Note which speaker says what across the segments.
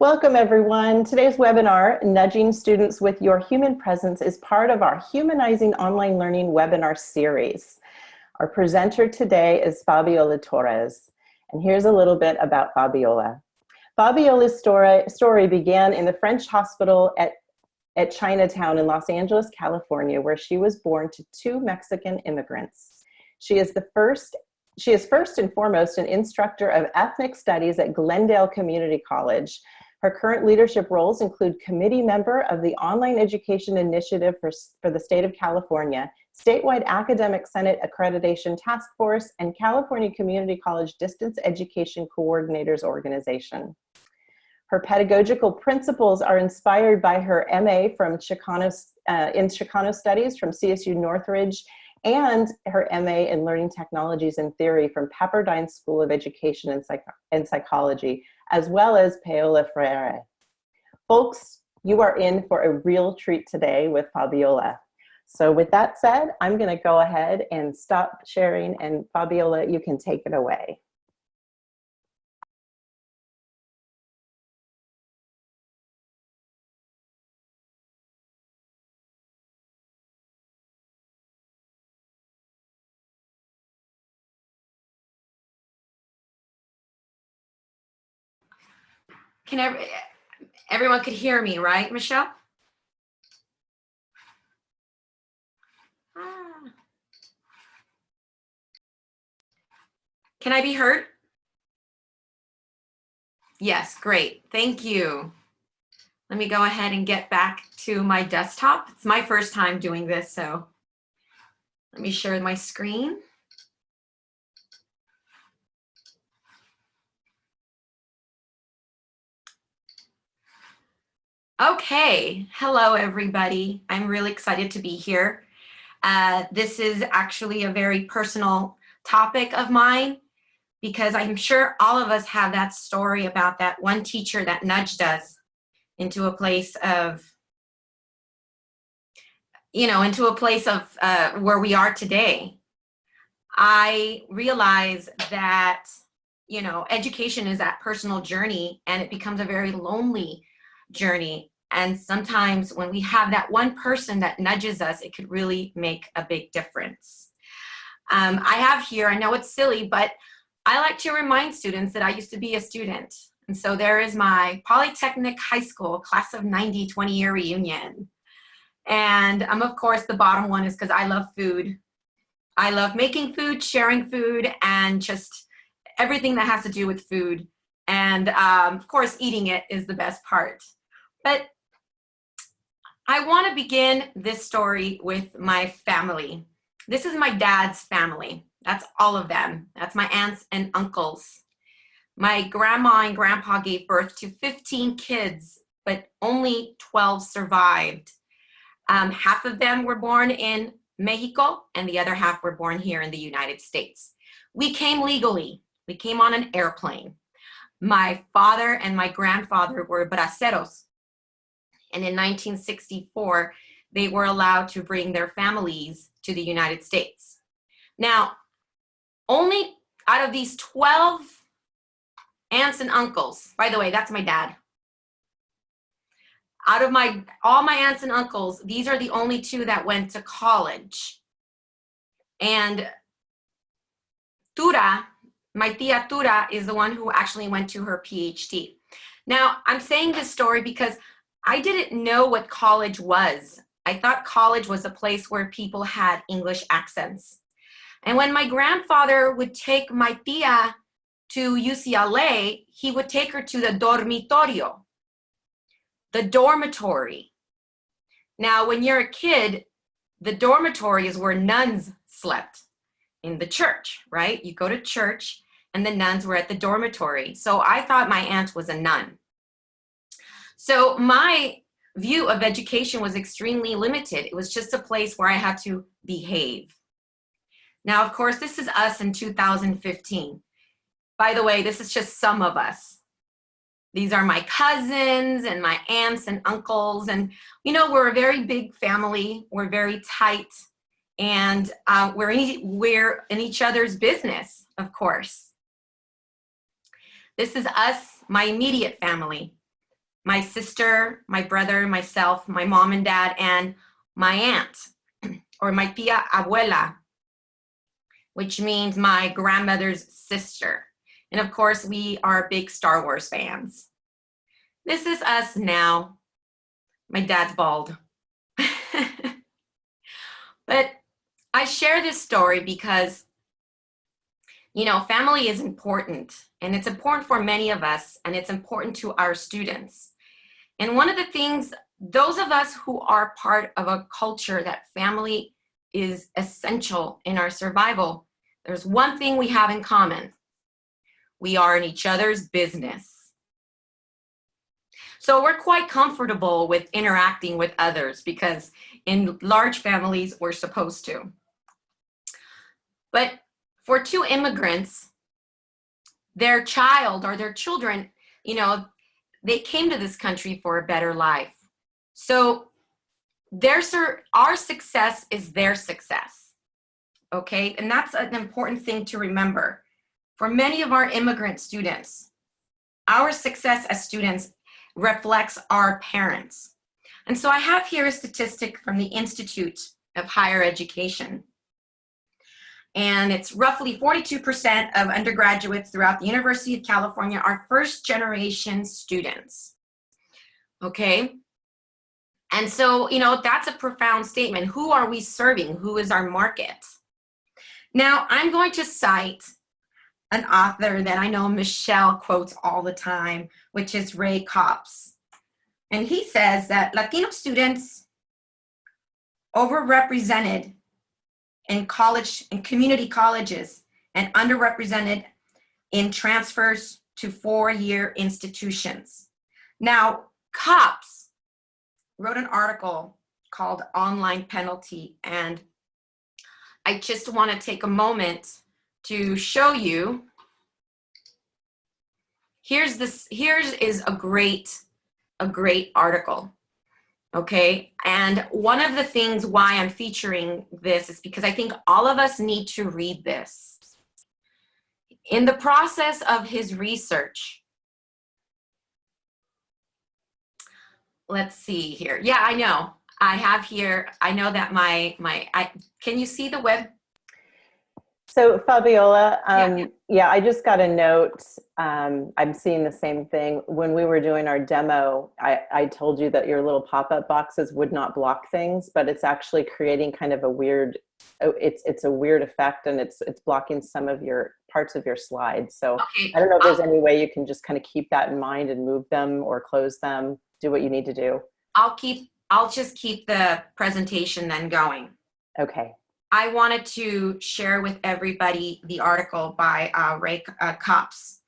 Speaker 1: Welcome everyone. Today's webinar, Nudging Students with Your Human Presence is part of our Humanizing Online Learning webinar series. Our presenter today is Fabiola Torres. And here's a little bit about Fabiola. Fabiola's story, story began in the French hospital at, at Chinatown in Los Angeles, California, where she was born to two Mexican immigrants. She is the first she is first and foremost an instructor of ethnic studies at Glendale Community College, her current leadership roles include committee member of the Online Education Initiative for, for the state of California, statewide Academic Senate Accreditation Task Force, and California Community College Distance Education Coordinators Organization. Her pedagogical principles are inspired by her MA from Chicano, uh, in Chicano Studies from CSU Northridge and her MA in Learning Technologies and Theory from Pepperdine School of Education and, Psych and Psychology, as well as Paulo Freire. Folks, you are in for a real treat today with Fabiola. So with that said, I'm gonna go ahead and stop sharing and Fabiola, you can take it away.
Speaker 2: Can every, everyone could hear me, right, Michelle? Ah. Can I be heard? Yes, great. Thank you. Let me go ahead and get back to my desktop. It's my first time doing this, so let me share my screen. Okay, hello everybody. I'm really excited to be here. Uh, this is actually a very personal topic of mine because I'm sure all of us have that story about that one teacher that nudged us into a place of, you know, into a place of uh, where we are today. I realize that, you know, education is that personal journey and it becomes a very lonely journey. And sometimes when we have that one person that nudges us, it could really make a big difference. Um, I have here, I know it's silly, but I like to remind students that I used to be a student. And so there is my Polytechnic High School class of 90 20 year reunion. And um, of course, the bottom one is because I love food. I love making food, sharing food, and just everything that has to do with food. And um, of course, eating it is the best part. But I want to begin this story with my family. This is my dad's family. That's all of them. That's my aunts and uncles. My grandma and grandpa gave birth to 15 kids, but only 12 survived. Um, half of them were born in Mexico and the other half were born here in the United States. We came legally. We came on an airplane. My father and my grandfather were braceros, and in 1964, they were allowed to bring their families to the United States. Now, only out of these 12 aunts and uncles, by the way, that's my dad. Out of my, all my aunts and uncles, these are the only two that went to college. And Tura, my tia Tura is the one who actually went to her PhD. Now, I'm saying this story because I didn't know what college was. I thought college was a place where people had English accents. And when my grandfather would take my tia to UCLA, he would take her to the dormitorio, the dormitory. Now, when you're a kid, the dormitory is where nuns slept in the church, right? You go to church and the nuns were at the dormitory. So I thought my aunt was a nun. So my view of education was extremely limited. It was just a place where I had to behave. Now, of course, this is us in 2015. By the way, this is just some of us. These are my cousins and my aunts and uncles. And, you know, we're a very big family. We're very tight. And uh, we're, in, we're in each other's business, of course. This is us, my immediate family. My sister, my brother, myself, my mom and dad, and my aunt, or my tia abuela, which means my grandmother's sister. And of course, we are big Star Wars fans. This is us now. My dad's bald. but I share this story because, you know, family is important and it's important for many of us and it's important to our students. And one of the things, those of us who are part of a culture that family is essential in our survival, there's one thing we have in common. We are in each other's business. So we're quite comfortable with interacting with others because in large families, we're supposed to. But for two immigrants, their child or their children, you know, they came to this country for a better life. So their, our success is their success, okay? And that's an important thing to remember. For many of our immigrant students, our success as students reflects our parents. And so I have here a statistic from the Institute of Higher Education. And it's roughly 42% of undergraduates throughout the University of California are first generation students. Okay. And so, you know, that's a profound statement. Who are we serving? Who is our market? Now, I'm going to cite an author that I know Michelle quotes all the time, which is Ray Kaupp. And he says that Latino students overrepresented in college, and community colleges, and underrepresented in transfers to four-year institutions. Now, Kaupp wrote an article called Online Penalty, and I just want to take a moment to show you. Here's this, here's is a great, a great article. Okay, and one of the things why I'm featuring this is because I think all of us need to read this. In the process of his research, let's see here. Yeah, I know. I have here, I know that my, my I, can you see the web
Speaker 1: so Fabiola, um, yeah. yeah. I just got a note. Um, I'm seeing the same thing. When we were doing our demo, I, I told you that your little pop-up boxes would not block things, but it's actually creating kind of a weird, oh, it's it's a weird effect and it's it's blocking some of your parts of your slides. So okay. I don't know if there's I'll, any way you can just kind of keep that in mind and move them or close them, do what you need to do.
Speaker 2: I'll keep, I'll just keep the presentation then going.
Speaker 1: Okay.
Speaker 2: I wanted to share with everybody the article by uh, Ray uh, Kaupp.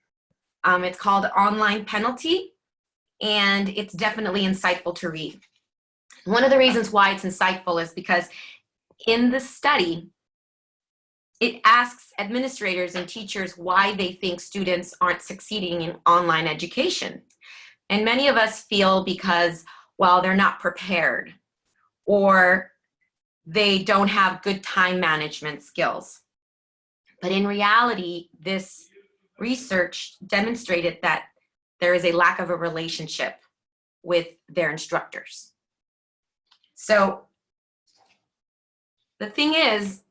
Speaker 2: Um, it's called Online Penalty, and it's definitely insightful to read. One of the reasons why it's insightful is because in the study, it asks administrators and teachers why they think students aren't succeeding in online education. And many of us feel because, well, they're not prepared or they don't have good time management skills. But in reality, this research demonstrated that there is a lack of a relationship with their instructors. So the thing is,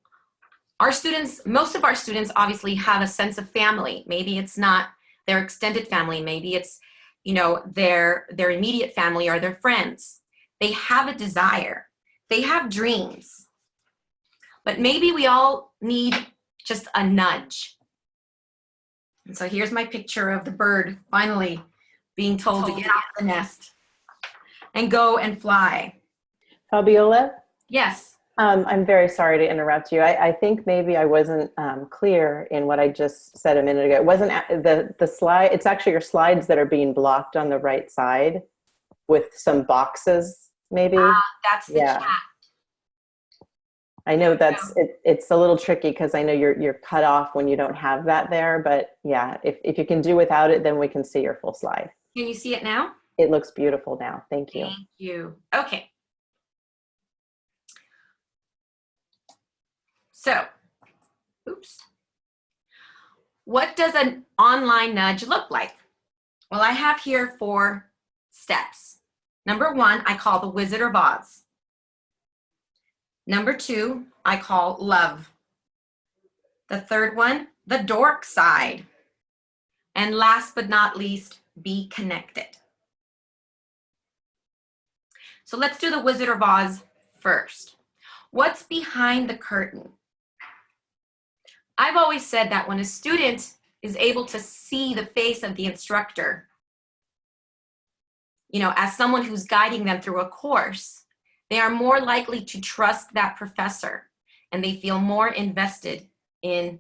Speaker 2: our students, most of our students obviously have a sense of family. Maybe it's not their extended family, maybe it's you know their their immediate family or their friends. They have a desire they have dreams, but maybe we all need just a nudge. And so here's my picture of the bird finally being told to get out of the nest and go and fly.
Speaker 1: Fabiola?
Speaker 2: Yes.
Speaker 1: Um, I'm very sorry to interrupt you. I, I think maybe I wasn't um, clear in what I just said a minute ago. It wasn't the, the slide, it's actually your slides that are being blocked on the right side with some boxes maybe? Uh,
Speaker 2: that's the yeah. chat.
Speaker 1: I know that's it, it's a little tricky because I know you're you're cut off when you don't have that there, but yeah, if, if you can do without it, then we can see your full slide.
Speaker 2: Can you see it now?
Speaker 1: It looks beautiful now. Thank you.
Speaker 2: Thank you. Okay. So, oops. What does an online nudge look like? Well, I have here four steps. Number one, I call the Wizard of Oz. Number two, I call love. The third one, the dork side. And last but not least, be connected. So let's do the Wizard of Oz first. What's behind the curtain? I've always said that when a student is able to see the face of the instructor, you know, as someone who's guiding them through a course, they are more likely to trust that professor and they feel more invested in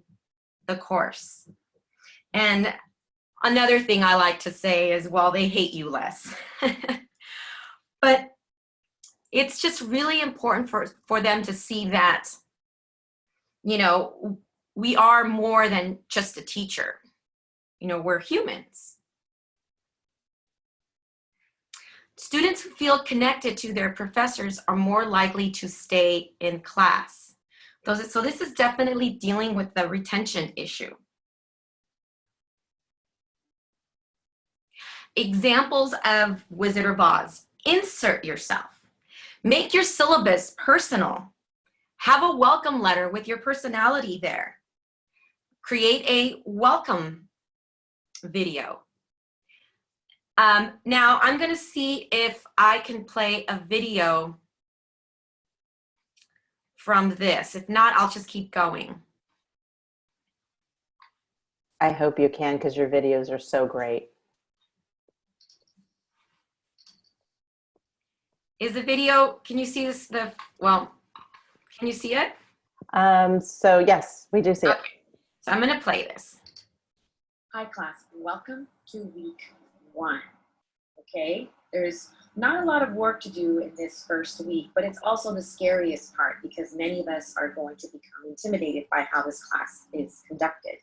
Speaker 2: the course. And another thing I like to say is, well, they hate you less. but it's just really important for, for them to see that, you know, we are more than just a teacher. You know, we're humans. Students who feel connected to their professors are more likely to stay in class. So this is definitely dealing with the retention issue. Examples of Wizard of Oz. Insert yourself. Make your syllabus personal. Have a welcome letter with your personality there. Create a welcome video. Um, now I'm gonna see if I can play a video from this. If not, I'll just keep going.
Speaker 1: I hope you can because your videos are so great.
Speaker 2: Is the video, can you see this, the, well, can you see it?
Speaker 1: Um, so yes, we do see it.
Speaker 2: So I'm gonna play this.
Speaker 3: Hi class, welcome to week one, okay? There's not a lot of work to do in this first week, but it's also the scariest part because many of us are going to become intimidated by how this class is conducted.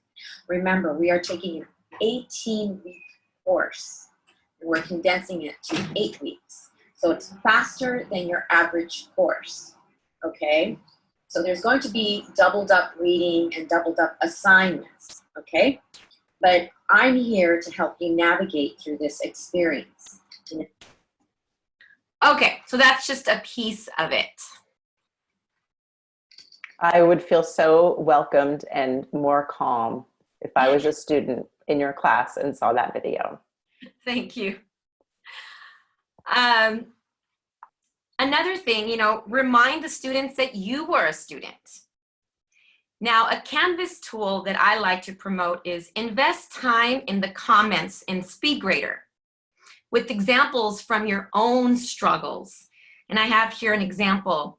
Speaker 3: Remember, we are taking an 18 week course we're condensing it to eight weeks. So it's faster than your average course, okay? So there's going to be doubled up reading and doubled up assignments, okay? But I'm here to help you navigate through this experience.
Speaker 2: Okay, so that's just a piece of it.
Speaker 1: I would feel so welcomed and more calm if I was a student in your class and saw that video.
Speaker 2: Thank you. Um, another thing, you know, remind the students that you were a student. Now, a Canvas tool that I like to promote is invest time in the comments in SpeedGrader with examples from your own struggles. And I have here an example.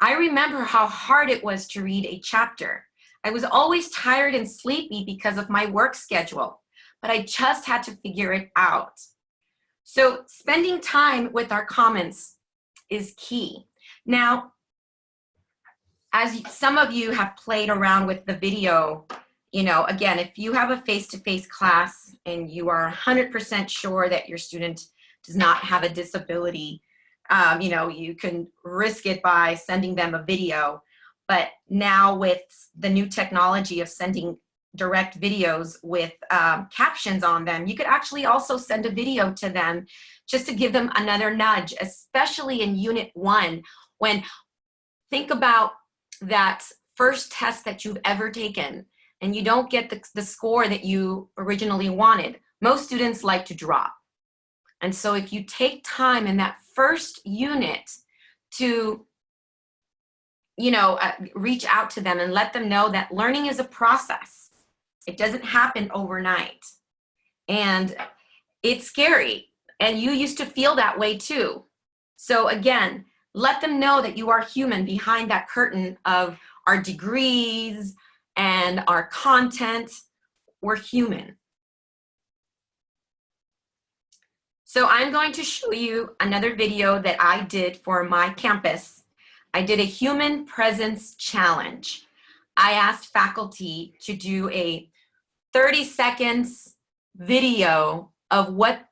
Speaker 2: I remember how hard it was to read a chapter. I was always tired and sleepy because of my work schedule, but I just had to figure it out. So spending time with our comments is key. Now, as some of you have played around with the video, you know, again, if you have a face-to-face -face class and you are 100% sure that your student does not have a disability, um, you know, you can risk it by sending them a video. But now with the new technology of sending direct videos with um, captions on them, you could actually also send a video to them just to give them another nudge, especially in unit one, when think about that first test that you've ever taken and you don't get the, the score that you originally wanted. Most students like to drop. And so if you take time in that first unit to you know, uh, reach out to them and let them know that learning is a process. It doesn't happen overnight. And it's scary. And you used to feel that way too. So again, let them know that you are human behind that curtain of our degrees and our content. We're human. So I'm going to show you another video that I did for my campus. I did a human presence challenge. I asked faculty to do a 30 seconds video of what,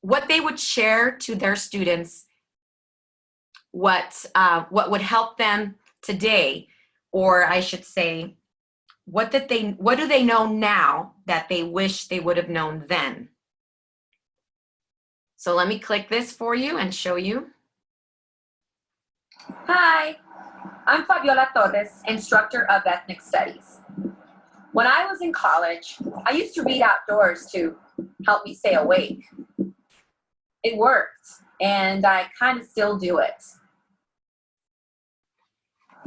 Speaker 2: what they would share to their students what, uh, what would help them today, or I should say, what did they, what do they know now that they wish they would have known then? So let me click this for you and show you.
Speaker 4: Hi, I'm Fabiola Torres, instructor of ethnic studies. When I was in college, I used to read outdoors to help me stay awake. It worked, and I kind of still do it.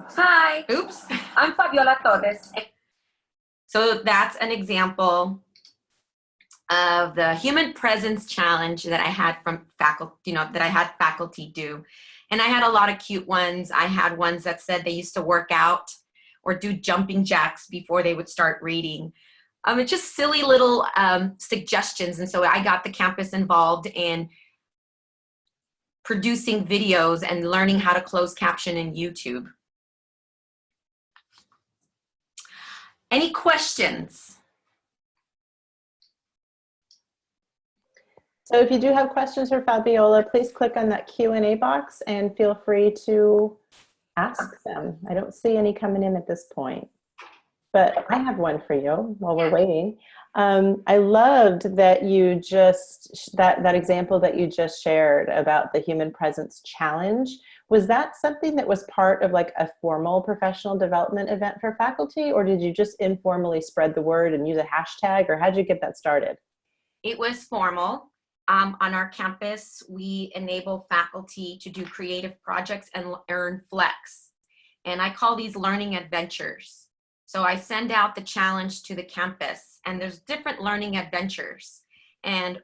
Speaker 4: Hi,
Speaker 2: Oops.
Speaker 4: I'm Fabiola Torres.
Speaker 2: So that's an example of the human presence challenge that I had from faculty, you know, that I had faculty do. And I had a lot of cute ones. I had ones that said they used to work out or do jumping jacks before they would start reading. Um, it's just silly little um, suggestions. And so I got the campus involved in producing videos and learning how to close caption in YouTube. Any questions?
Speaker 1: So if you do have questions for Fabiola, please click on that Q&A box and feel free to ask them. I don't see any coming in at this point, but I have one for you while we're waiting. Um, I loved that you just, that, that example that you just shared about the human presence challenge. Was that something that was part of like a formal professional development event for faculty or did you just informally spread the word and use a hashtag or how'd you get that started?
Speaker 2: It was formal. Um, on our campus, we enable faculty to do creative projects and earn flex. And I call these learning adventures. So I send out the challenge to the campus and there's different learning adventures. And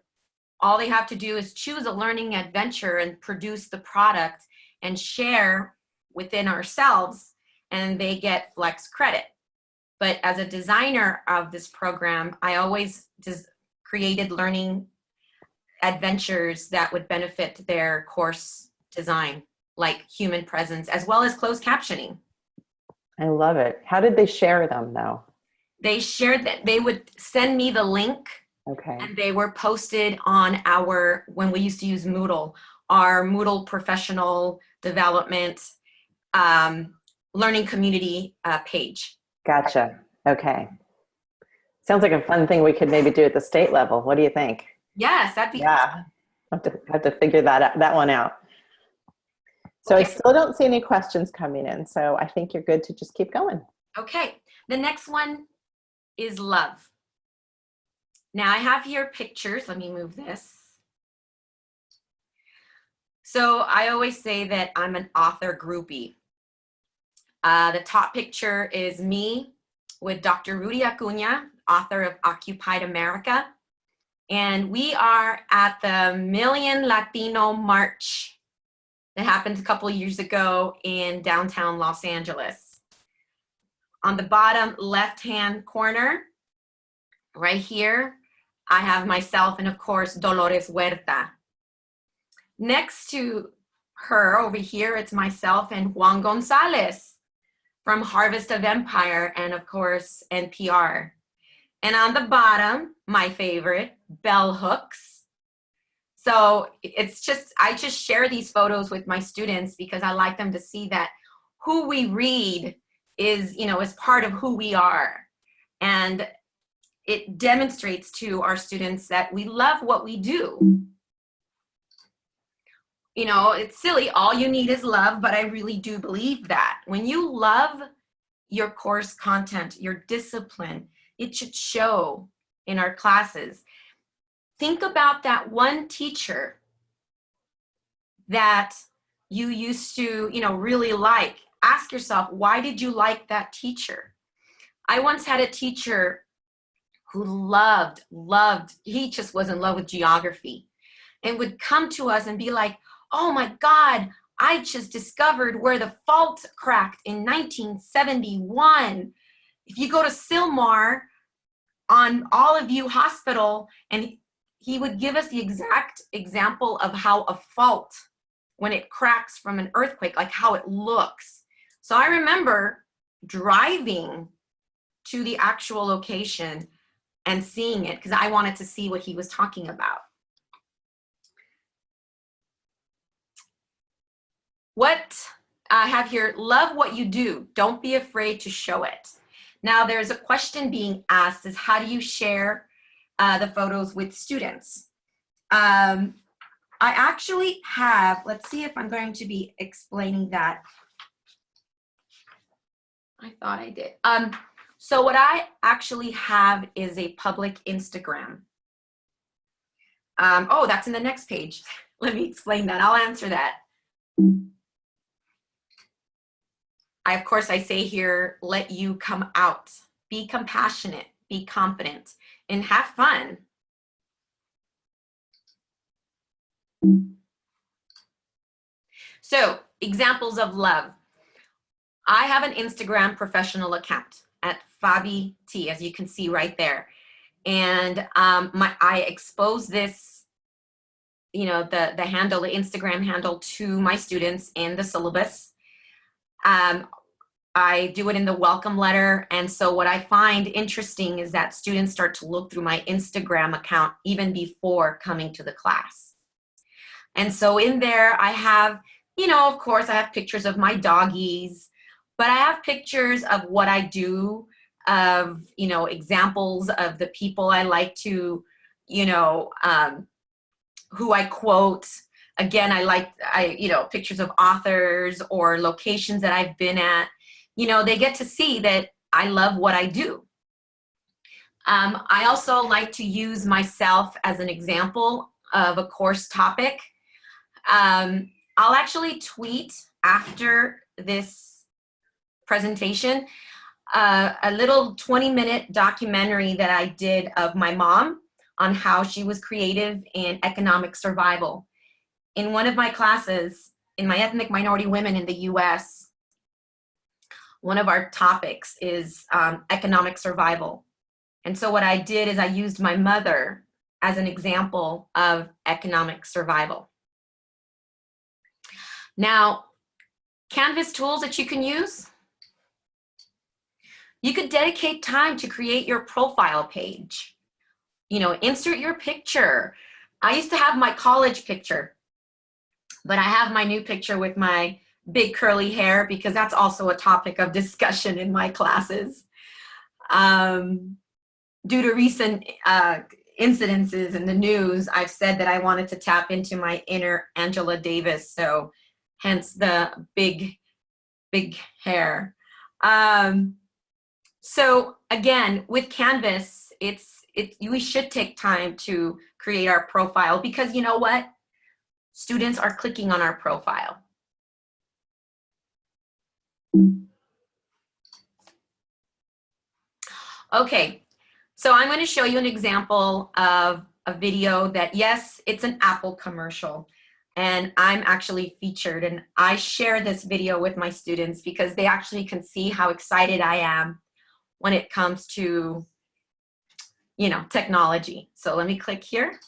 Speaker 2: all they have to do is choose a learning adventure and produce the product and share within ourselves and they get flex credit. But as a designer of this program, I always created learning adventures that would benefit their course design, like human presence, as well as closed captioning.
Speaker 1: I love it. How did they share them though?
Speaker 2: They shared that they would send me the link
Speaker 1: Okay.
Speaker 2: and they were posted on our, when we used to use Moodle, our Moodle professional development um, learning community uh, page.
Speaker 1: Gotcha. Okay. Sounds like a fun thing we could maybe do at the state level. What do you think?
Speaker 2: Yes, that'd be
Speaker 1: Yeah. Have to, have to figure that out, that one out. So I still don't see any questions coming in. So I think you're good to just keep going.
Speaker 2: Okay, the next one is love. Now I have here pictures. Let me move this. So I always say that I'm an author groupie. Uh, the top picture is me with Dr. Rudy Acuna, author of Occupied America. And we are at the Million Latino March that happened a couple years ago in downtown Los Angeles. On the bottom left-hand corner, right here, I have myself and of course Dolores Huerta. Next to her over here, it's myself and Juan Gonzalez from Harvest of Empire and of course NPR. And on the bottom, my favorite, bell hooks. So it's just, I just share these photos with my students because I like them to see that who we read is, you know, is part of who we are. And it demonstrates to our students that we love what we do. You know, it's silly, all you need is love, but I really do believe that. When you love your course content, your discipline, it should show in our classes. Think about that one teacher that you used to, you know, really like. Ask yourself, why did you like that teacher? I once had a teacher who loved, loved, he just was in love with geography and would come to us and be like, oh my God, I just discovered where the fault cracked in 1971. If you go to Sylmar on Olive View Hospital, and he would give us the exact example of how a fault, when it cracks from an earthquake, like how it looks. So I remember driving to the actual location and seeing it because I wanted to see what he was talking about. What I have here, love what you do. Don't be afraid to show it. Now there's a question being asked is how do you share uh, the photos with students? Um, I actually have, let's see if I'm going to be explaining that. I thought I did. Um, so what I actually have is a public Instagram. Um, oh, that's in the next page. Let me explain that. I'll answer that. I, of course, I say here, let you come out. Be compassionate, be confident, and have fun. So, examples of love. I have an Instagram professional account at Fabi T, as you can see right there. And um, my, I expose this, you know, the, the handle, the Instagram handle to my students in the syllabus. Um, I do it in the welcome letter. And so what I find interesting is that students start to look through my Instagram account even before coming to the class. And so in there I have, you know, of course I have pictures of my doggies, but I have pictures of what I do, of, you know, examples of the people I like to, you know, um, who I quote. Again, I like, I, you know, pictures of authors or locations that I've been at. You know, they get to see that I love what I do. Um, I also like to use myself as an example of a course topic. Um, I'll actually tweet after this presentation uh, a little 20 minute documentary that I did of my mom on how she was creative in economic survival. In one of my classes, in my ethnic minority women in the US, one of our topics is um, economic survival. And so what I did is I used my mother as an example of economic survival. Now, Canvas tools that you can use. You could dedicate time to create your profile page. You know, insert your picture. I used to have my college picture, but I have my new picture with my big curly hair because that's also a topic of discussion in my classes. Um, due to recent uh, incidences in the news, I've said that I wanted to tap into my inner Angela Davis. So hence the big, big hair. Um, so again, with Canvas, it's, it, we should take time to create our profile because you know what? Students are clicking on our profile. Okay, so I'm going to show you an example of a video that, yes, it's an Apple commercial and I'm actually featured and I share this video with my students because they actually can see how excited I am when it comes to, you know, technology. So let me click here.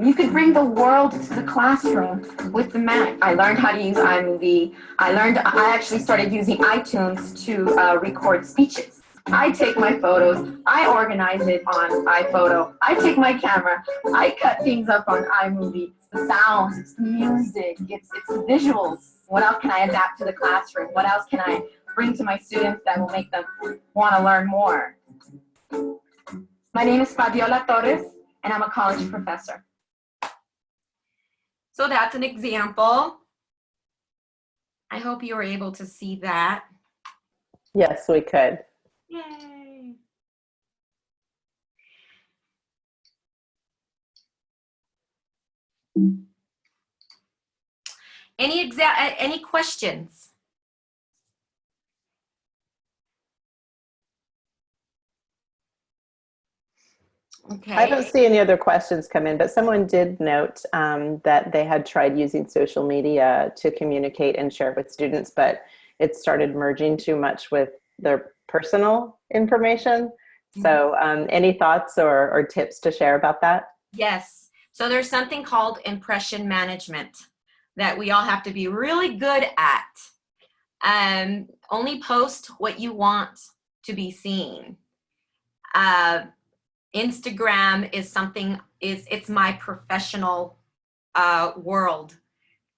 Speaker 4: You could bring the world to the classroom with the Mac. I learned how to use iMovie. I learned, I actually started using iTunes to uh, record speeches. I take my photos, I organize it on iPhoto, I take my camera, I cut things up on iMovie. The sounds, it's the music, it's, it's the visuals. What else can I adapt to the classroom? What else can I bring to my students that will make them want to learn more? My name is Fabiola Torres, and I'm a college professor.
Speaker 2: So that's an example. I hope you were able to see that.
Speaker 1: Yes, we could.
Speaker 2: Yay. Any exa any questions? Okay.
Speaker 1: I don't see any other questions come in, but someone did note um, that they had tried using social media to communicate and share with students, but it started merging too much with their personal information. So um, any thoughts or, or tips to share about that?
Speaker 2: Yes. So there's something called impression management that we all have to be really good at. Um, only post what you want to be seen. Uh, Instagram is something, is it's my professional uh, world.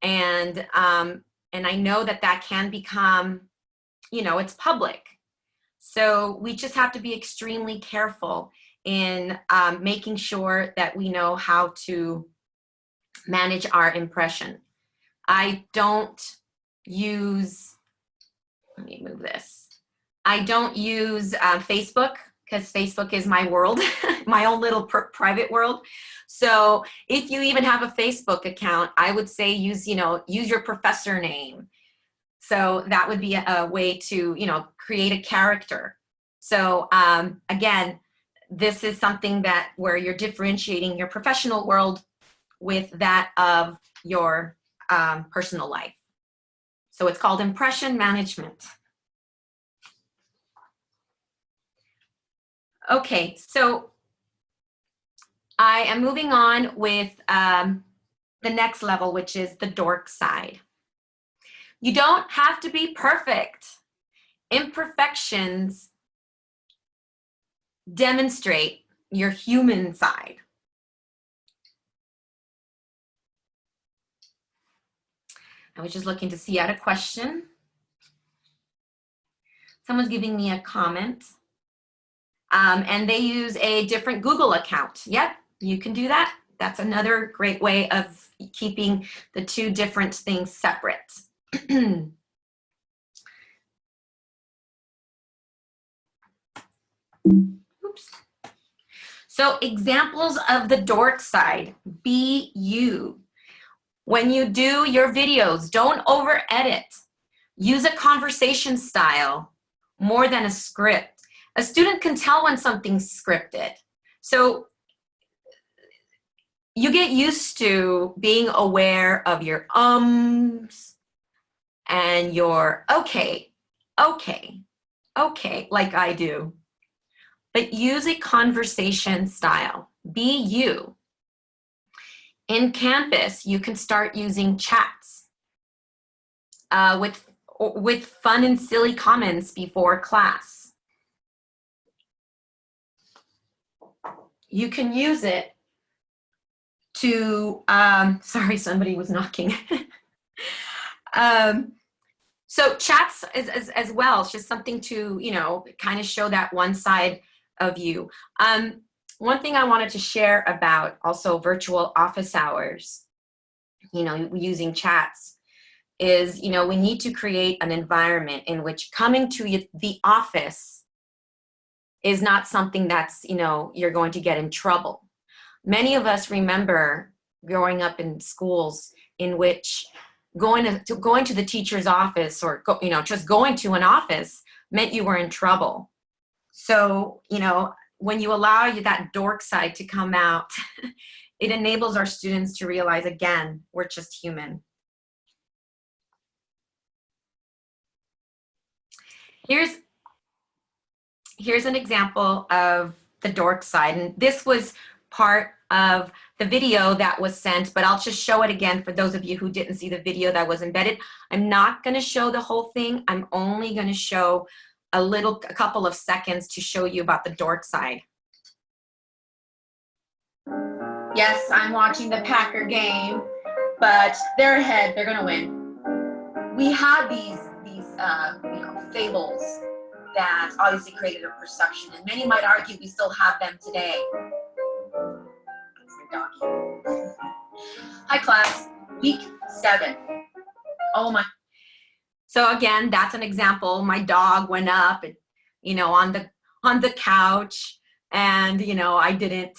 Speaker 2: And, um, and I know that that can become, you know, it's public. So we just have to be extremely careful in um, making sure that we know how to manage our impression. I don't use, let me move this. I don't use uh, Facebook because Facebook is my world, my own little private world. So if you even have a Facebook account, I would say use, you know, use your professor name. So that would be a, a way to, you know, create a character. So um, again, this is something that where you're differentiating your professional world with that of your um, personal life. So it's called impression management. Okay, so I am moving on with um, the next level, which is the dork side. You don't have to be perfect. Imperfections demonstrate your human side. I was just looking to see out a question. Someone's giving me a comment. Um, and they use a different Google account. Yep, you can do that. That's another great way of keeping the two different things separate. Oops. So examples of the dork side, be you. When you do your videos, don't over edit. Use a conversation style more than a script. A student can tell when something's scripted. So you get used to being aware of your ums and your okay, okay, okay, like I do but use a conversation style. Be you. In Canvas, you can start using chats uh, with, with fun and silly comments before class. You can use it to, um, sorry, somebody was knocking. um, so chats as, as, as well, it's just something to, you know, kind of show that one side of you. Um, one thing I wanted to share about also virtual office hours, you know, using chats, is, you know, we need to create an environment in which coming to the office is not something that's, you know, you're going to get in trouble. Many of us remember growing up in schools in which going to, to going to the teacher's office or, go, you know, just going to an office meant you were in trouble. So, you know, when you allow you that dork side to come out, it enables our students to realize, again, we're just human. Here's, here's an example of the dork side. And this was part of the video that was sent, but I'll just show it again for those of you who didn't see the video that was embedded. I'm not gonna show the whole thing. I'm only gonna show a little, a couple of seconds to show you about the dork side.
Speaker 3: Yes, I'm watching the Packer game, but they're ahead. They're gonna win. We had these these uh, you know fables that obviously created a perception, and many might argue we still have them today. Hi class, week seven. Oh my
Speaker 2: so again, that's an example. My dog went up, and, you know, on the on the couch, and you know, I didn't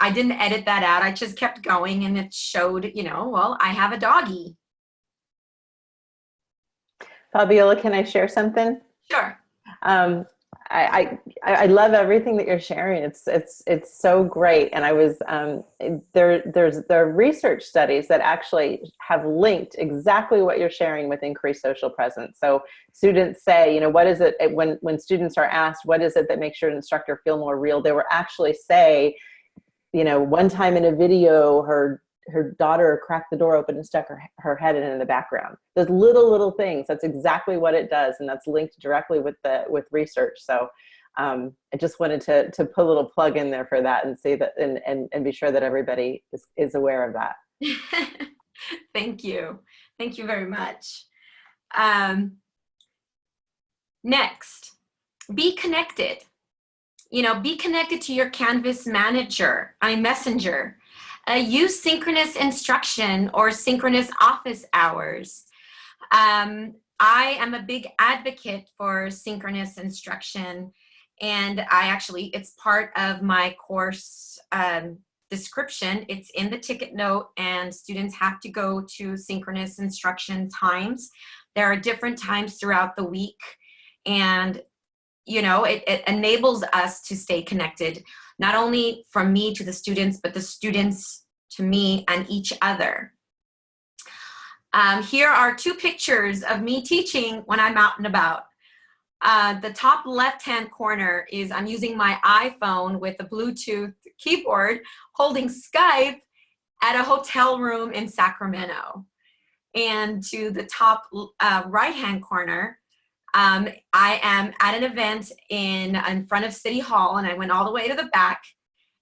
Speaker 2: I didn't edit that out. I just kept going, and it showed, you know, well, I have a doggy.
Speaker 1: Fabiola, can I share something?
Speaker 2: Sure.
Speaker 1: Um, I, I, I love everything that you're sharing. It's it's it's so great. And I was um, there. There's there are research studies that actually have linked exactly what you're sharing with increased social presence. So students say, you know, what is it when when students are asked, what is it that makes your instructor feel more real? They will actually say, you know, one time in a video, her her daughter cracked the door open and stuck her, her head in in the background. Those little, little things, that's exactly what it does. And that's linked directly with the with research. So um, I just wanted to, to put a little plug in there for that and say that and, and, and be sure that everybody is, is aware of that.
Speaker 2: Thank you. Thank you very much. Um, next, be connected. You know, be connected to your Canvas manager, I messenger Uh, use synchronous instruction or synchronous office hours. Um, I am a big advocate for synchronous instruction and I actually, it's part of my course um, description. It's in the ticket note and students have to go to synchronous instruction times. There are different times throughout the week and you know, it, it enables us to stay connected, not only from me to the students, but the students to me and each other. Um, here are two pictures of me teaching when I'm out and about. Uh, the top left-hand corner is I'm using my iPhone with a Bluetooth keyboard holding Skype at a hotel room in Sacramento. And to the top uh, right-hand corner, um, I am at an event in, in front of City Hall and I went all the way to the back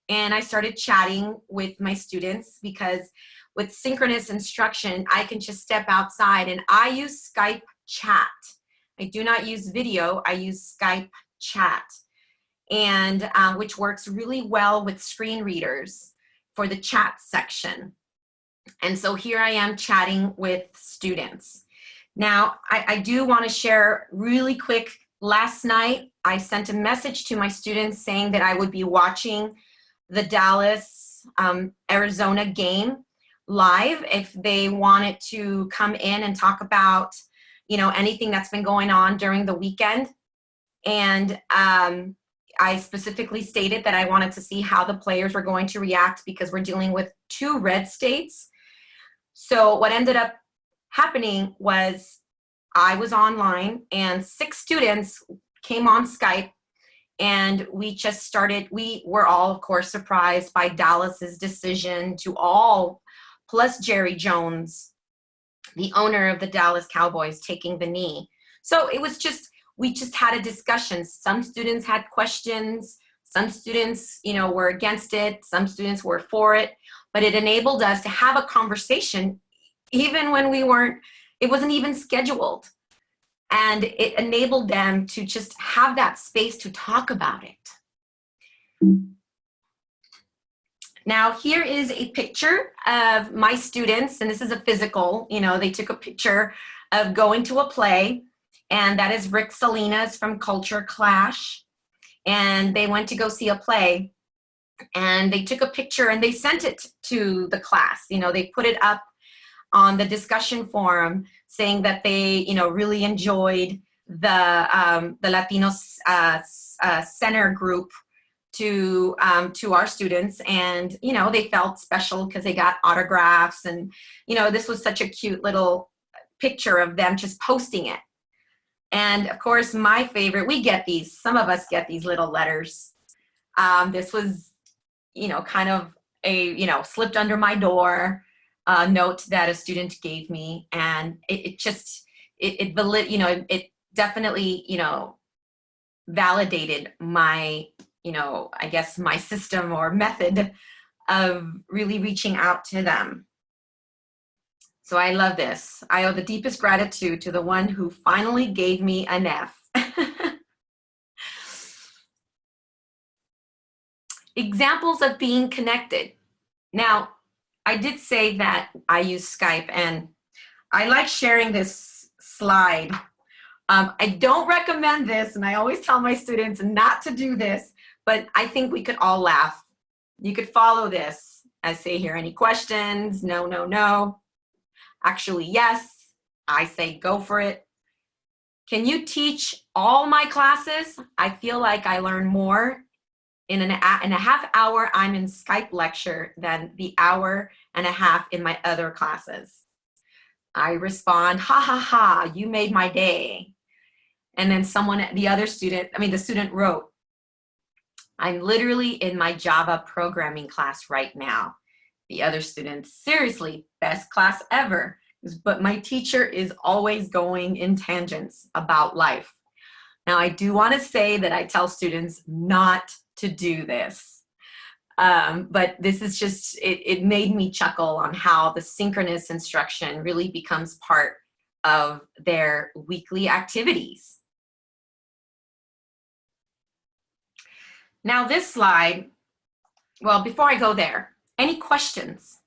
Speaker 2: and I started chatting with my students because with synchronous instruction, I can just step outside and I use Skype chat. I do not use video, I use Skype chat, and um, which works really well with screen readers for the chat section. And so here I am chatting with students. Now, I, I do want to share really quick, last night I sent a message to my students saying that I would be watching the Dallas um, Arizona game live if they wanted to come in and talk about you know, anything that's been going on during the weekend. And um, I specifically stated that I wanted to see how the players were going to react because we're dealing with two red states. So what ended up happening was I was online and six students came on Skype and we just started, we were all of course surprised by Dallas's decision to all, plus Jerry Jones, the owner of the Dallas Cowboys taking the knee. So it was just, we just had a discussion. Some students had questions, some students, you know, were against it, some students were for it, but it enabled us to have a conversation even when we weren't, it wasn't even scheduled. And it enabled them to just have that space to talk about it. Now here is a picture of my students, and this is a physical, you know, they took a picture of going to a play, and that is Rick Salinas from Culture Clash. And they went to go see a play, and they took a picture and they sent it to the class. You know, they put it up on the discussion forum saying that they, you know, really enjoyed the, um, the Latinos uh, uh, Center group to um, to our students. And you know they felt special because they got autographs and you know this was such a cute little picture of them just posting it. And of course my favorite we get these some of us get these little letters. Um, this was you know kind of a you know slipped under my door uh, note that a student gave me and it, it just it, it valid you know it, it definitely you know validated my you know, I guess my system or method of really reaching out to them. So I love this. I owe the deepest gratitude to the one who finally gave me an F. Examples of being connected. Now, I did say that I use Skype and I like sharing this slide. Um, I don't recommend this and I always tell my students not to do this but I think we could all laugh. You could follow this. I say here, any questions? No, no, no. Actually, yes. I say go for it. Can you teach all my classes? I feel like I learn more in, an, in a half hour I'm in Skype lecture than the hour and a half in my other classes. I respond, ha ha ha, you made my day. And then someone, the other student, I mean, the student wrote, I'm literally in my Java programming class right now. The other student, seriously, best class ever. But my teacher is always going in tangents about life. Now, I do want to say that I tell students not to do this. Um, but this is just, it, it made me chuckle on how the synchronous instruction really becomes part of their weekly activities. Now this slide, well, before I go there, Any questions?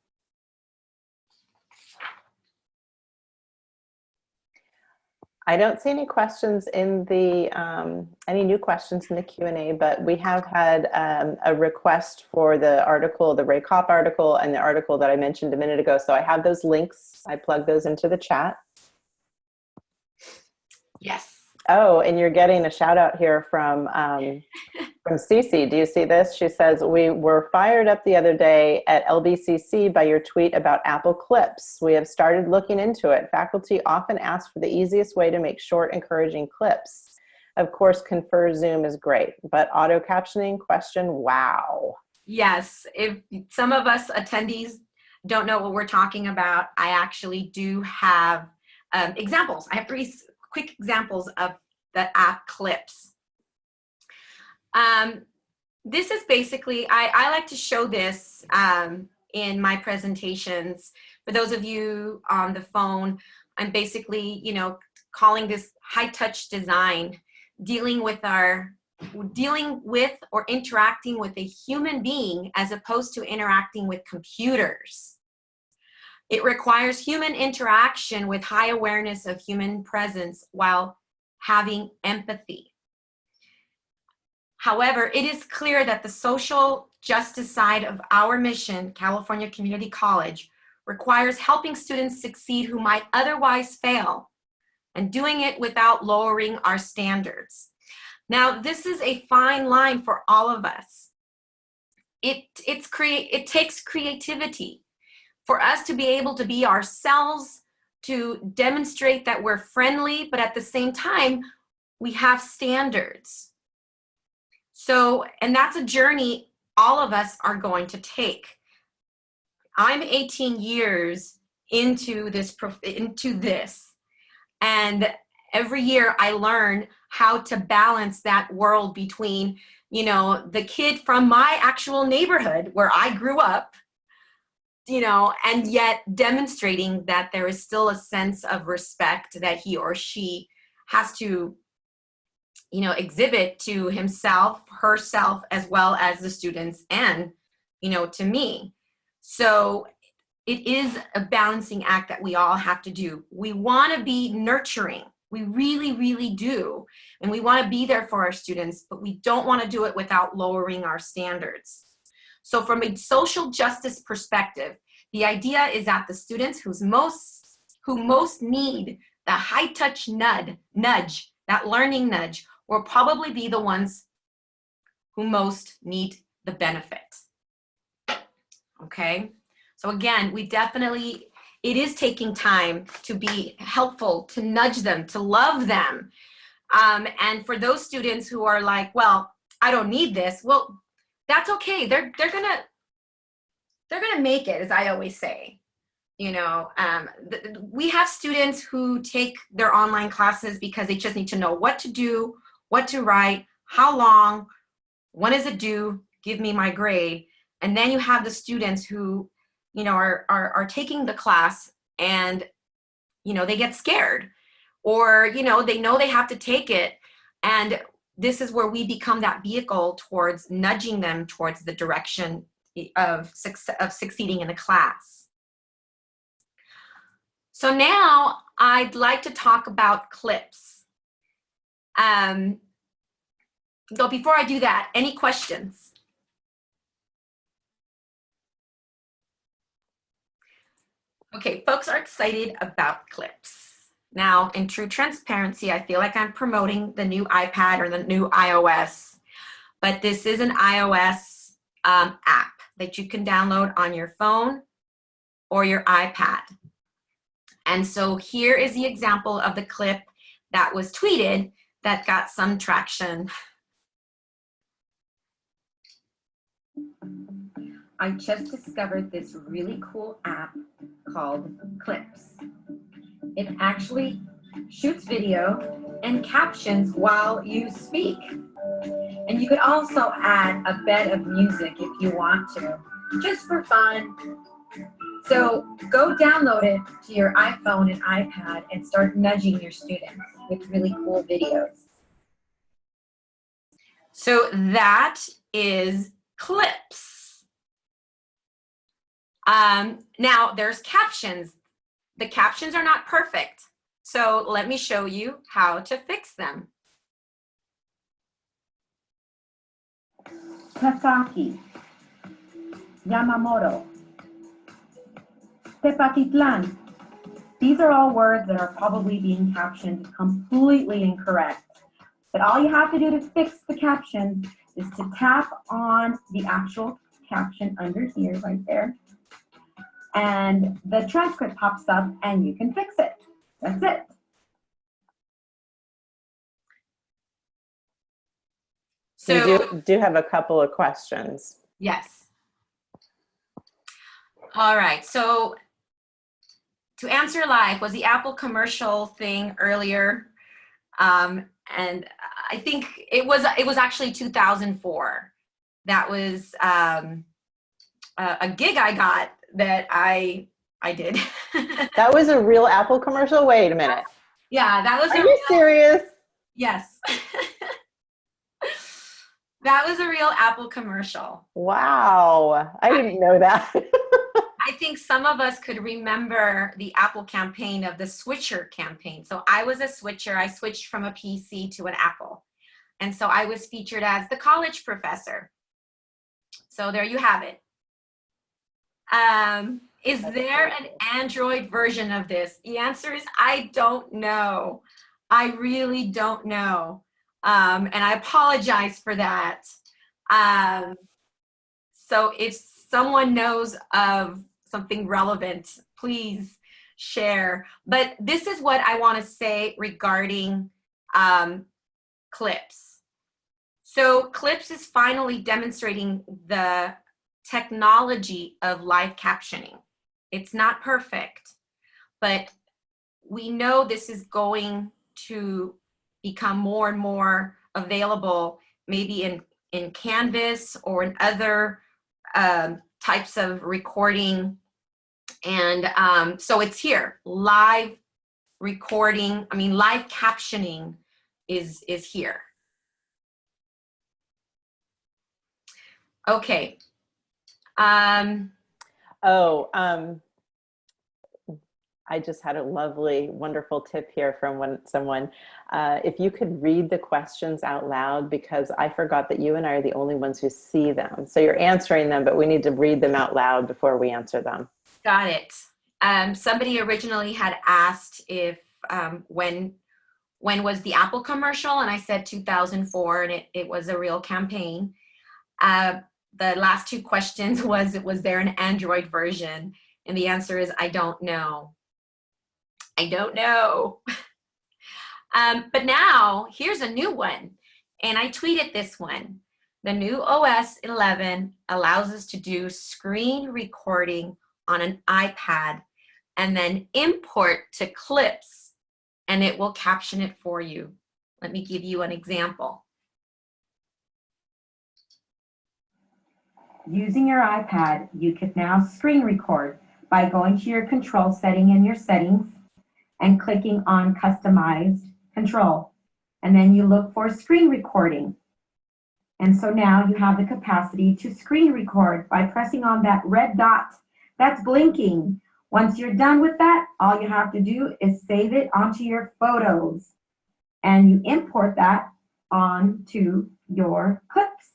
Speaker 1: I don't see any questions in the, um, any new questions in the Q&A, but we have had um, a request for the article, the Ray Kaupp article and the article that I mentioned a minute ago. So I have those links. I plug those into the chat.
Speaker 2: Yes.
Speaker 1: Oh, and you're getting a shout out here from um, from Cece. Do you see this? She says, we were fired up the other day at LBCC by your tweet about Apple Clips. We have started looking into it. Faculty often ask for the easiest way to make short, encouraging clips. Of course, ConferZoom is great, but auto captioning question, wow.
Speaker 2: Yes, if some of us attendees don't know what we're talking about, I actually do have um, examples. I have three quick examples of the app clips. Um, this is basically, I, I like to show this um, in my presentations. For those of you on the phone, I'm basically, you know, calling this high touch design, dealing with our, dealing with or interacting with a human being as opposed to interacting with computers. It requires human interaction with high awareness of human presence while having empathy. However, it is clear that the social justice side of our mission, California Community College, requires helping students succeed who might otherwise fail and doing it without lowering our standards. Now, this is a fine line for all of us. It, it's create, it takes creativity for us to be able to be ourselves, to demonstrate that we're friendly, but at the same time, we have standards. So, and that's a journey all of us are going to take. I'm 18 years into this, into this, and every year I learn how to balance that world between, you know, the kid from my actual neighborhood where I grew up you know, and yet demonstrating that there is still a sense of respect that he or she has to, you know, exhibit to himself, herself, as well as the students and, you know, to me. So it is a balancing act that we all have to do. We want to be nurturing. We really, really do. And we want to be there for our students, but we don't want to do it without lowering our standards. So from a social justice perspective, the idea is that the students who's most, who most need the high touch nudge, nudge, that learning nudge, will probably be the ones who most need the benefit. Okay, so again, we definitely, it is taking time to be helpful, to nudge them, to love them. Um, and for those students who are like, well, I don't need this, well, that's okay. They're, they're gonna, they're gonna make it, as I always say. You know, um, we have students who take their online classes because they just need to know what to do, what to write, how long, when is it due, give me my grade. And then you have the students who, you know, are, are, are taking the class and, you know, they get scared or, you know, they know they have to take it. And this is where we become that vehicle towards nudging them towards the direction of, success of succeeding in the class. So now I'd like to talk about clips. Um, so before I do that, any questions? Okay, folks are excited about clips. Now, in true transparency, I feel like I'm promoting the new iPad or the new iOS, but this is an iOS um, app that you can download on your phone or your iPad. And so here is the example of the clip that was tweeted that got some traction.
Speaker 4: I just discovered this really cool app called Clips. It actually shoots video and captions while you speak. And you could also add a bed of music if you want to, just for fun. So go download it to your iPhone and iPad and start nudging your students with really cool videos.
Speaker 2: So that is clips. Um, now there's captions. The captions are not perfect. So let me show you how to fix them.
Speaker 5: Tasaki, Yamamoto, Tepatitlan. These are all words that are probably being captioned completely incorrect. But all you have to do to fix the captions is to tap on the actual caption under here, right there. And the transcript pops up and you can fix it. That's it.
Speaker 2: So
Speaker 1: we do, do have a couple of questions.
Speaker 2: Yes. All right, so to answer live was the Apple commercial thing earlier. Um, and I think it was, it was actually 2004. That was um, a, a gig I got that I, I did.
Speaker 1: That was a real Apple commercial? Wait a minute.
Speaker 2: yeah, that was
Speaker 1: Are you serious?
Speaker 2: Yes. that was a real Apple commercial.
Speaker 1: Wow. I didn't know that.
Speaker 2: I think some of us could remember the Apple campaign of the switcher campaign. So I was a switcher. I switched from a PC to an Apple. And so I was featured as the college professor. So there you have it. Um, is there an Android version of this? The answer is I don't know. I really don't know. Um, and I apologize for that. Um, so if someone knows of something relevant, please share. But this is what I want to say regarding um, clips. So clips is finally demonstrating the technology of live captioning. It's not perfect, but we know this is going to become more and more available maybe in, in Canvas or in other um, types of recording. And um, so it's here, live recording, I mean, live captioning is, is here. Okay. Um,
Speaker 1: Oh, um, I just had a lovely, wonderful tip here from one, someone. Uh, if you could read the questions out loud, because I forgot that you and I are the only ones who see them. So you're answering them, but we need to read them out loud before we answer them.
Speaker 2: Got it. Um, somebody originally had asked if um, when when was the Apple commercial, and I said 2004, and it, it was a real campaign. Uh, the last two questions was, was there an Android version? And the answer is, I don't know. I don't know. um, but now, here's a new one. And I tweeted this one. The new iOS 11 allows us to do screen recording on an iPad and then import to clips and it will caption it for you. Let me give you an example.
Speaker 5: Using your iPad, you can now screen record by going to your control setting in your settings and clicking on customized control. And then you look for screen recording. And so now you have the capacity to screen record by pressing on that red dot that's blinking. Once you're done with that, all you have to do is save it onto your photos and you import that onto your clips.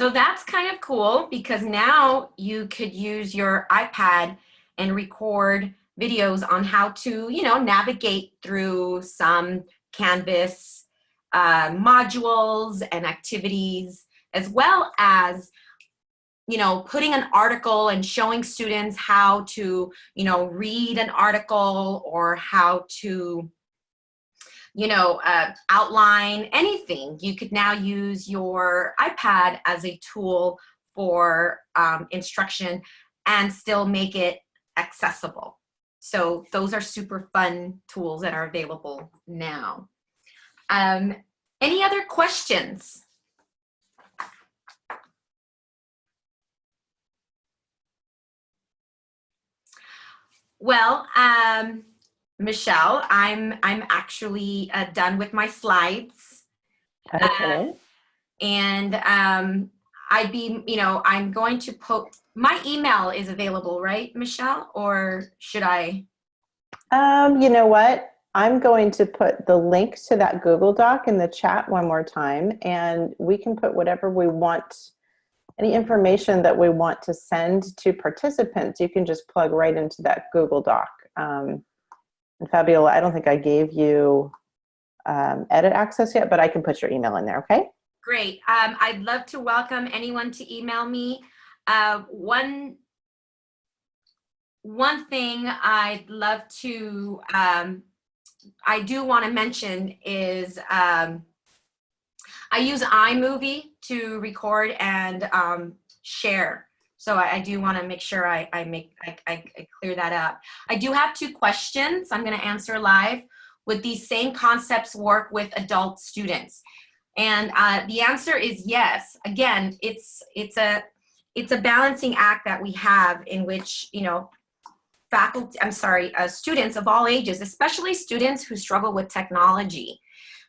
Speaker 2: So that's kind of cool because now you could use your iPad and record videos on how to, you know, navigate through some Canvas uh, modules and activities, as well as, you know, putting an article and showing students how to, you know, read an article or how to, you know, uh, outline anything. You could now use your iPad as a tool for um, instruction and still make it accessible. So those are super fun tools that are available now. Um, any other questions? Well, um, Michelle, I'm I'm actually uh, done with my slides,
Speaker 1: Okay.
Speaker 2: and um, I'd be, you know, I'm going to put, my email is available, right, Michelle? Or should I?
Speaker 1: Um, you know what? I'm going to put the link to that Google Doc in the chat one more time, and we can put whatever we want, any information that we want to send to participants, you can just plug right into that Google Doc. Um, and Fabiola, I don't think I gave you um, edit access yet, but I can put your email in there, okay?
Speaker 2: Great. Um, I'd love to welcome anyone to email me. Uh, one, one thing I'd love to, um, I do want to mention is um, I use iMovie to record and um, share. So I, I do want to make sure I, I make I, I, clear that up. I do have two questions I'm going to answer live. Would these same concepts work with adult students? And uh, the answer is yes. Again, it's it's a it's a balancing act that we have in which you know faculty I'm sorry uh, students of all ages, especially students who struggle with technology.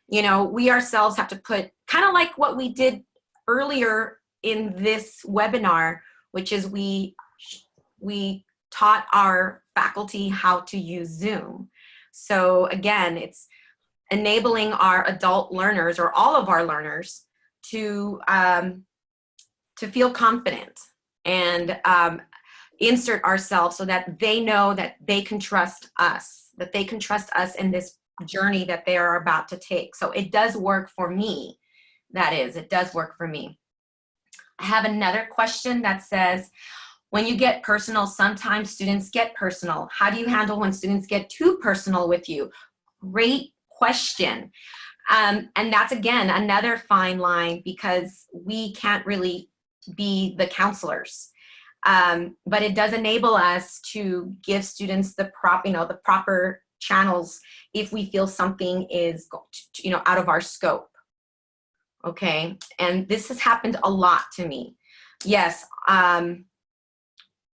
Speaker 2: You know, we ourselves have to put kind of like what we did earlier in this webinar, which is we we taught our faculty how to use Zoom. So again, it's enabling our adult learners or all of our learners to, um, to feel confident and um, insert ourselves so that they know that they can trust us, that they can trust us in this journey that they are about to take. So it does work for me. That is, it does work for me. I have another question that says, when you get personal, sometimes students get personal. How do you handle when students get too personal with you? Great question. Um, and that's again, another fine line because we can't really be the counselors. Um, but it does enable us to give students the prop, you know, the proper channels if we feel something is, you know, out of our scope. Okay, and this has happened a lot to me. Yes, um,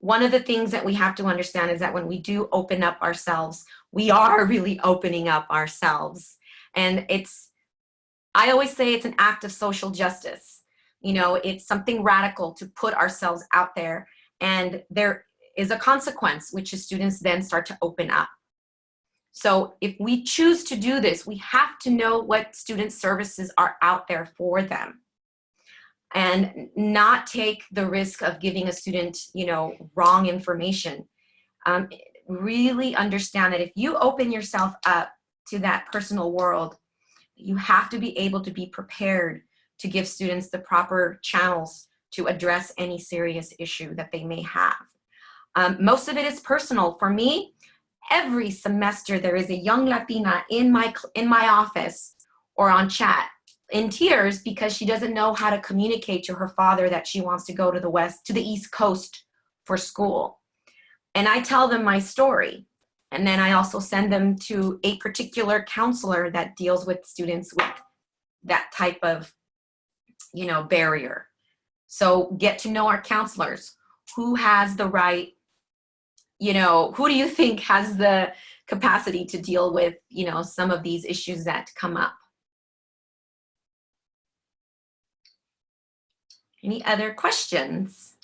Speaker 2: one of the things that we have to understand is that when we do open up ourselves, we are really opening up ourselves. And it's, I always say it's an act of social justice. You know, it's something radical to put ourselves out there. And there is a consequence, which is students then start to open up. So if we choose to do this, we have to know what student services are out there for them and not take the risk of giving a student, you know, wrong information. Um, really understand that if you open yourself up to that personal world, you have to be able to be prepared to give students the proper channels to address any serious issue that they may have. Um, most of it is personal. For me, every semester there is a young Latina in my, in my office or on chat in tears because she doesn't know how to communicate to her father that she wants to go to the west to the east coast for school. And i tell them my story. And then i also send them to a particular counselor that deals with students with that type of you know barrier. So get to know our counselors. Who has the right you know who do you think has the capacity to deal with you know some of these issues that come up Any other questions?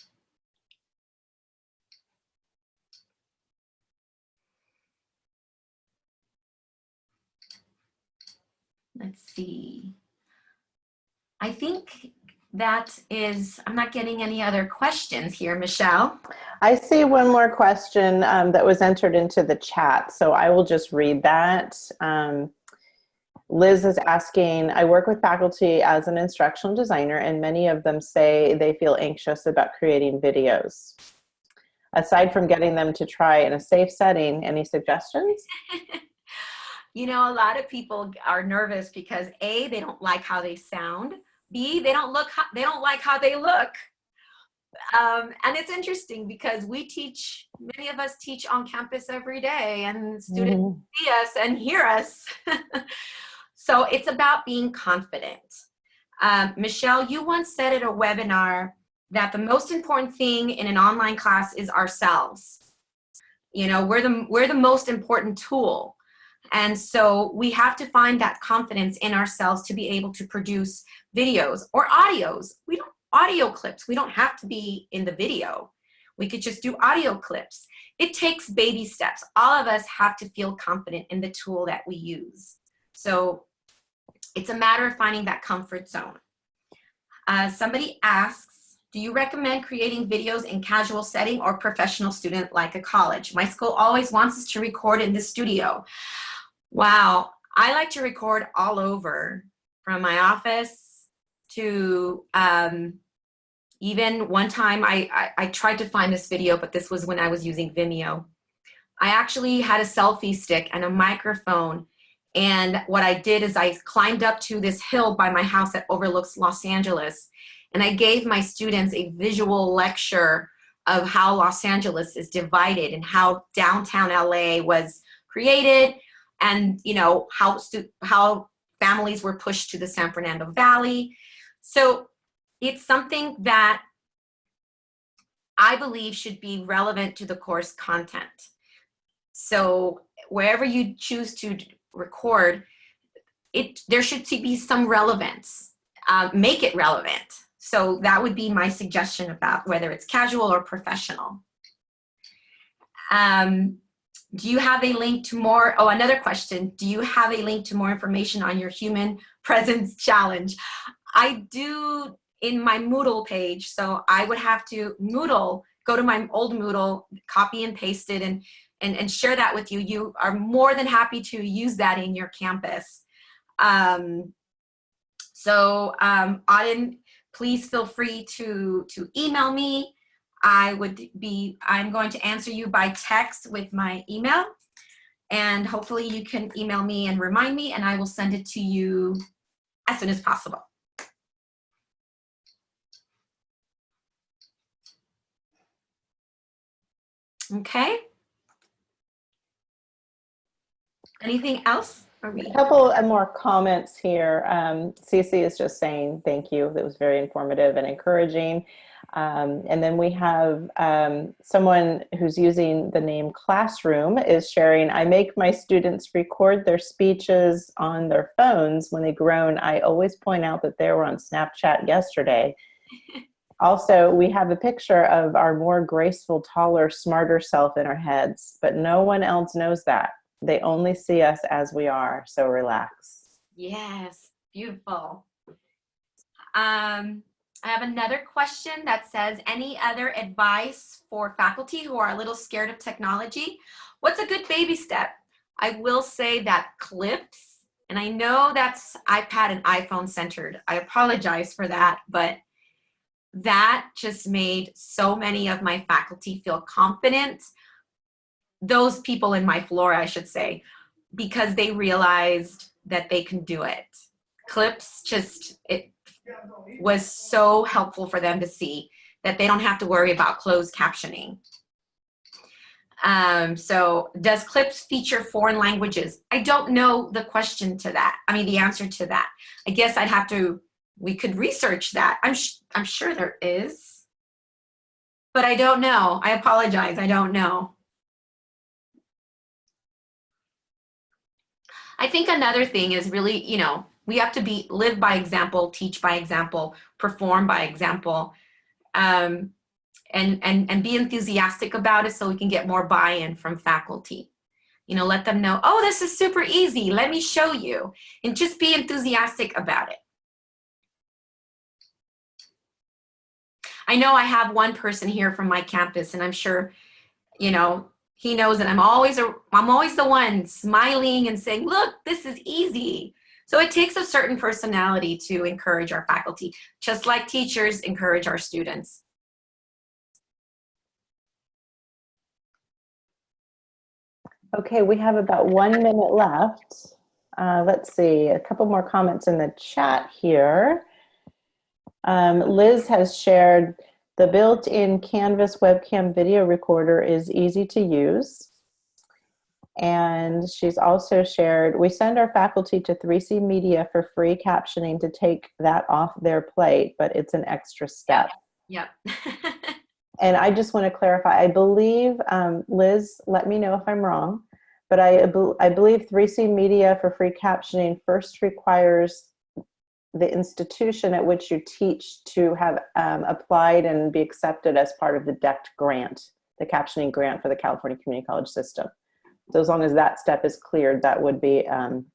Speaker 2: Let's see. I think that is, I'm not getting any other questions here, Michelle.
Speaker 1: I see one more question um, that was entered into the chat, so I will just read that. Um, Liz is asking, I work with faculty as an instructional designer and many of them say they feel anxious about creating videos. Aside from getting them to try in a safe setting, any suggestions?
Speaker 2: you know, a lot of people are nervous because A, they don't like how they sound. B, they don't look, they don't like how they look. Um, and it's interesting because we teach, many of us teach on campus every day and students mm -hmm. see us and hear us. So it's about being confident. Um, Michelle, you once said at a webinar that the most important thing in an online class is ourselves. You know, we're the, we're the most important tool. And so we have to find that confidence in ourselves to be able to produce videos or audios. We don't, audio clips. We don't have to be in the video. We could just do audio clips. It takes baby steps. All of us have to feel confident in the tool that we use. So it's a matter of finding that comfort zone. Uh, somebody asks, do you recommend creating videos in casual setting or professional student like a college? My school always wants us to record in the studio. Wow, I like to record all over from my office to um, even one time I, I, I tried to find this video, but this was when I was using Vimeo. I actually had a selfie stick and a microphone and what I did is I climbed up to this hill by my house that overlooks Los Angeles. And I gave my students a visual lecture of how Los Angeles is divided and how downtown LA was created and you know how how families were pushed to the San Fernando Valley. So it's something that I believe should be relevant to the course content. So wherever you choose to record, it there should be some relevance. Uh, make it relevant. So that would be my suggestion about whether it's casual or professional. Um, do you have a link to more, oh, another question. Do you have a link to more information on your human presence challenge? I do in my Moodle page. So I would have to Moodle, go to my old Moodle, copy and paste it and and, and share that with you. You are more than happy to use that in your campus. Um, so um, Auden, please feel free to, to email me. I would be, I'm going to answer you by text with my email and hopefully you can email me and remind me and I will send it to you as soon as possible. Okay. Anything else?
Speaker 1: A couple of more comments here. Um, Cece is just saying thank you. That was very informative and encouraging. Um, and then we have um, someone who's using the name Classroom is sharing, I make my students record their speeches on their phones when they groan. I always point out that they were on Snapchat yesterday. also, we have a picture of our more graceful, taller, smarter self in our heads, but no one else knows that. They only see us as we are, so relax.
Speaker 2: Yes, beautiful. Um, I have another question that says, any other advice for faculty who are a little scared of technology? What's a good baby step? I will say that clips, and I know that's iPad and iPhone centered. I apologize for that, but that just made so many of my faculty feel confident those people in my floor, I should say, because they realized that they can do it. Clips just, it was so helpful for them to see that they don't have to worry about closed captioning. Um, so does clips feature foreign languages? I don't know the question to that. I mean, the answer to that. I guess I'd have to, we could research that. I'm, I'm sure there is, but I don't know. I apologize. I don't know. I think another thing is really, you know, we have to be live by example, teach by example, perform by example, um, and, and, and be enthusiastic about it so we can get more buy-in from faculty. You know, let them know, oh, this is super easy. Let me show you. And just be enthusiastic about it. I know I have one person here from my campus and I'm sure, you know, he knows that I'm always a, I'm always the one smiling and saying, look, this is easy. So it takes a certain personality to encourage our faculty, just like teachers encourage our students.
Speaker 1: Okay, we have about one minute left. Uh, let's see, a couple more comments in the chat here. Um, Liz has shared the built-in Canvas webcam video recorder is easy to use. And she's also shared, we send our faculty to 3C Media for free captioning to take that off their plate, but it's an extra step.
Speaker 2: Yep.
Speaker 1: and I just want to clarify, I believe, um, Liz, let me know if I'm wrong, but I, I believe 3C Media for free captioning first requires the institution at which you teach to have um, applied and be accepted as part of the DECT grant, the captioning grant for the California Community College system. So as long as that step is cleared, that would be um,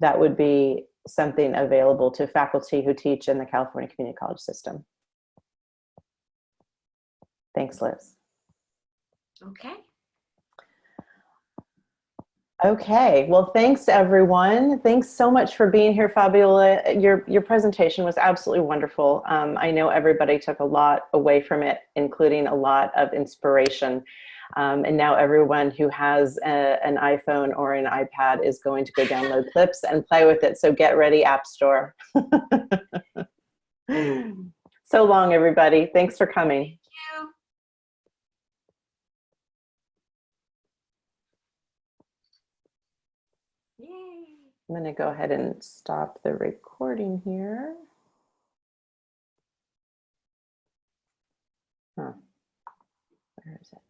Speaker 1: that would be something available to faculty who teach in the California Community College system. Thanks, Liz.
Speaker 2: Okay.
Speaker 1: Okay, well, thanks everyone. Thanks so much for being here, Fabiola. Your, your presentation was absolutely wonderful. Um, I know everybody took a lot away from it, including a lot of inspiration. Um, and now everyone who has a, an iPhone or an iPad is going to go download clips and play with it. So get ready, App Store. so long, everybody. Thanks for coming.
Speaker 2: Yay.
Speaker 1: I'm going to go ahead and stop the recording here. Huh. Where is it?